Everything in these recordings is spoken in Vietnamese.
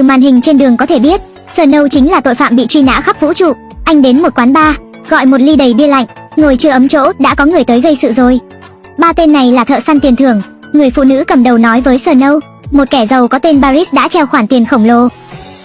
từ màn hình trên đường có thể biết, Snow chính là tội phạm bị truy nã khắp vũ trụ. Anh đến một quán bar, gọi một ly đầy bia lạnh, ngồi chưa ấm chỗ đã có người tới gây sự rồi. Ba tên này là thợ săn tiền thưởng, người phụ nữ cầm đầu nói với Snow, một kẻ giàu có tên Paris đã treo khoản tiền khổng lồ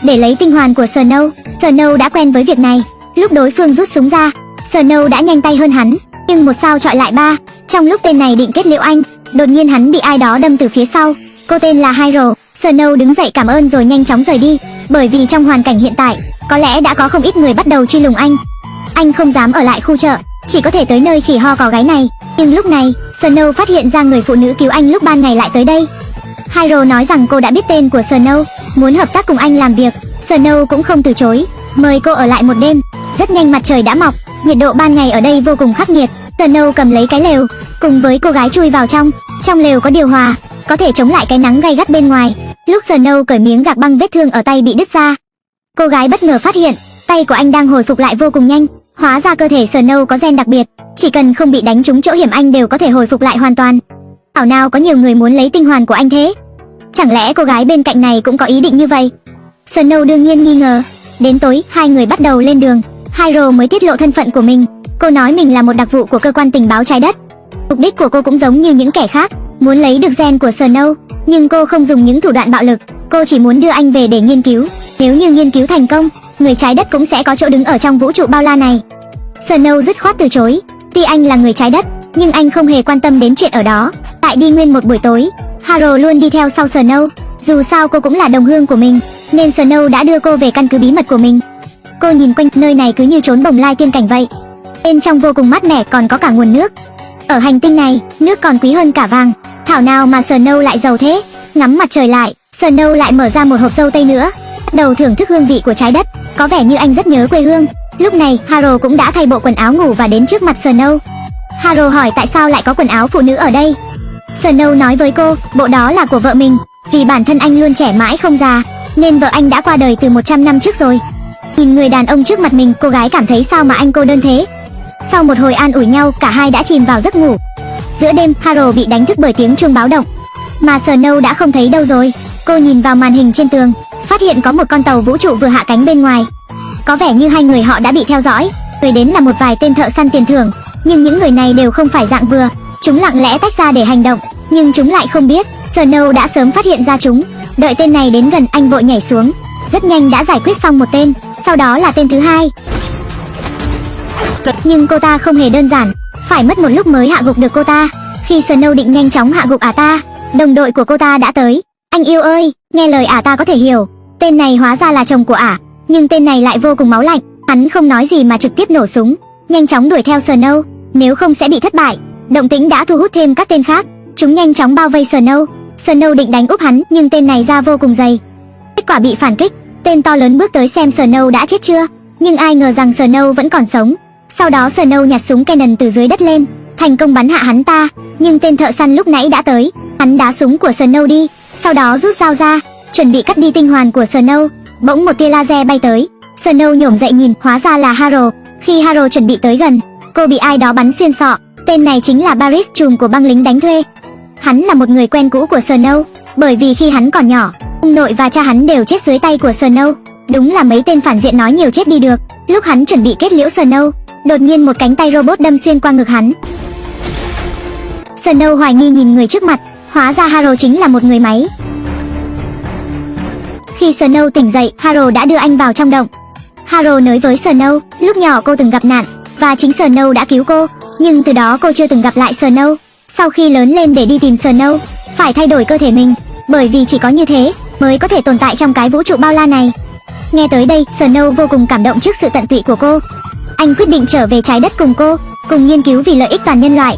để lấy tinh hoàn của Snow. Snow đã quen với việc này, lúc đối phương rút súng ra, Snow đã nhanh tay hơn hắn, nhưng một sao chọi lại ba. Trong lúc tên này định kết liễu anh, đột nhiên hắn bị ai đó đâm từ phía sau. Cô tên là Hyrule. Snow đứng dậy cảm ơn rồi nhanh chóng rời đi, bởi vì trong hoàn cảnh hiện tại, có lẽ đã có không ít người bắt đầu truy lùng anh. Anh không dám ở lại khu chợ, chỉ có thể tới nơi khỉ ho cò gái này. Nhưng lúc này, Snow phát hiện ra người phụ nữ cứu anh lúc ban ngày lại tới đây. Hyrule nói rằng cô đã biết tên của Snow, muốn hợp tác cùng anh làm việc. Snow cũng không từ chối, mời cô ở lại một đêm. Rất nhanh mặt trời đã mọc, nhiệt độ ban ngày ở đây vô cùng khắc nghiệt. Snow cầm lấy cái lều, cùng với cô gái chui vào trong. Trong lều có điều hòa, có thể chống lại cái nắng gay gắt bên ngoài. Lúc Snow cởi miếng gạc băng vết thương ở tay bị đứt ra, cô gái bất ngờ phát hiện tay của anh đang hồi phục lại vô cùng nhanh. Hóa ra cơ thể Snow có gen đặc biệt, chỉ cần không bị đánh trúng chỗ hiểm anh đều có thể hồi phục lại hoàn toàn. Ảo nào có nhiều người muốn lấy tinh hoàn của anh thế? Chẳng lẽ cô gái bên cạnh này cũng có ý định như vậy? Snow đương nhiên nghi ngờ. Đến tối, hai người bắt đầu lên đường. Hyrule mới tiết lộ thân phận của mình. Cô nói mình là một đặc vụ của cơ quan tình báo trái đất. Mục đích của cô cũng giống như những kẻ khác, muốn lấy được gen của Snow, nhưng cô không dùng những thủ đoạn bạo lực. Cô chỉ muốn đưa anh về để nghiên cứu. Nếu như nghiên cứu thành công, người trái đất cũng sẽ có chỗ đứng ở trong vũ trụ bao la này. Snow dứt khoát từ chối. Tuy anh là người trái đất, nhưng anh không hề quan tâm đến chuyện ở đó. Tại đi nguyên một buổi tối, Haro luôn đi theo sau Snow. Dù sao cô cũng là đồng hương của mình, nên Snow đã đưa cô về căn cứ bí mật của mình. Cô nhìn quanh nơi này cứ như trốn bồng lai tiên cảnh vậy. Bên trong vô cùng mát mẻ còn có cả nguồn nước. Ở hành tinh này, nước còn quý hơn cả vàng. Thảo nào mà Snow lại giàu thế? Ngắm mặt trời lại, Snow lại mở ra một hộp dâu tây nữa. Đầu thưởng thức hương vị của trái đất. Có vẻ như anh rất nhớ quê hương. Lúc này, Haro cũng đã thay bộ quần áo ngủ và đến trước mặt Snow. Haro hỏi tại sao lại có quần áo phụ nữ ở đây. Snow nói với cô, bộ đó là của vợ mình, vì bản thân anh luôn trẻ mãi không già, nên vợ anh đã qua đời từ 100 năm trước rồi. Nhìn người đàn ông trước mặt mình, cô gái cảm thấy sao mà anh cô đơn thế. Sau một hồi an ủi nhau, cả hai đã chìm vào giấc ngủ. Giữa đêm, Haro bị đánh thức bởi tiếng chuông báo động, mà Snow đã không thấy đâu rồi. Cô nhìn vào màn hình trên tường, phát hiện có một con tàu vũ trụ vừa hạ cánh bên ngoài. Có vẻ như hai người họ đã bị theo dõi. Người đến là một vài tên thợ săn tiền thưởng, nhưng những người này đều không phải dạng vừa. Chúng lặng lẽ tách ra để hành động, nhưng chúng lại không biết. Snow đã sớm phát hiện ra chúng. Đợi tên này đến gần, anh vội nhảy xuống. Rất nhanh đã giải quyết xong một tên, sau đó là tên thứ hai. Nhưng cô ta không hề đơn giản, phải mất một lúc mới hạ gục được cô ta. Khi Snow định nhanh chóng hạ gục ả ta, đồng đội của cô ta đã tới. Anh yêu ơi, nghe lời ả ta có thể hiểu. Tên này hóa ra là chồng của ả, nhưng tên này lại vô cùng máu lạnh. Hắn không nói gì mà trực tiếp nổ súng, nhanh chóng đuổi theo Snow, nếu không sẽ bị thất bại. Động tĩnh đã thu hút thêm các tên khác, chúng nhanh chóng bao vây Snow. Snow định đánh úp hắn, nhưng tên này ra vô cùng dày. Kết quả bị phản kích, tên to lớn bước tới xem Snow đã chết chưa, nhưng ai ngờ rằng Snow vẫn còn sống. Sau đó Snow nhặt súng Canon từ dưới đất lên, thành công bắn hạ hắn ta, nhưng tên thợ săn lúc nãy đã tới, hắn đá súng của Snow đi, sau đó rút dao ra, chuẩn bị cắt đi tinh hoàn của Snow. Bỗng một tia laser bay tới, Snow nhổm dậy nhìn, hóa ra là Haro. Khi Haro chuẩn bị tới gần, cô bị ai đó bắn xuyên sọ. Tên này chính là Paris trùm của băng lính đánh thuê. Hắn là một người quen cũ của Snow, bởi vì khi hắn còn nhỏ, ông nội và cha hắn đều chết dưới tay của Snow. Đúng là mấy tên phản diện nói nhiều chết đi được. Lúc hắn chuẩn bị kết liễu Snow, đột nhiên một cánh tay robot đâm xuyên qua ngực hắn. Snow hoài nghi nhìn người trước mặt, hóa ra Haro chính là một người máy. Khi Snow tỉnh dậy, Haro đã đưa anh vào trong động. Haro nói với Snow, lúc nhỏ cô từng gặp nạn, và chính Snow đã cứu cô, nhưng từ đó cô chưa từng gặp lại Snow. Sau khi lớn lên để đi tìm Snow, phải thay đổi cơ thể mình, bởi vì chỉ có như thế mới có thể tồn tại trong cái vũ trụ bao la này. Nghe tới đây, Snow vô cùng cảm động trước sự tận tụy của cô. Anh quyết định trở về trái đất cùng cô, cùng nghiên cứu vì lợi ích toàn nhân loại.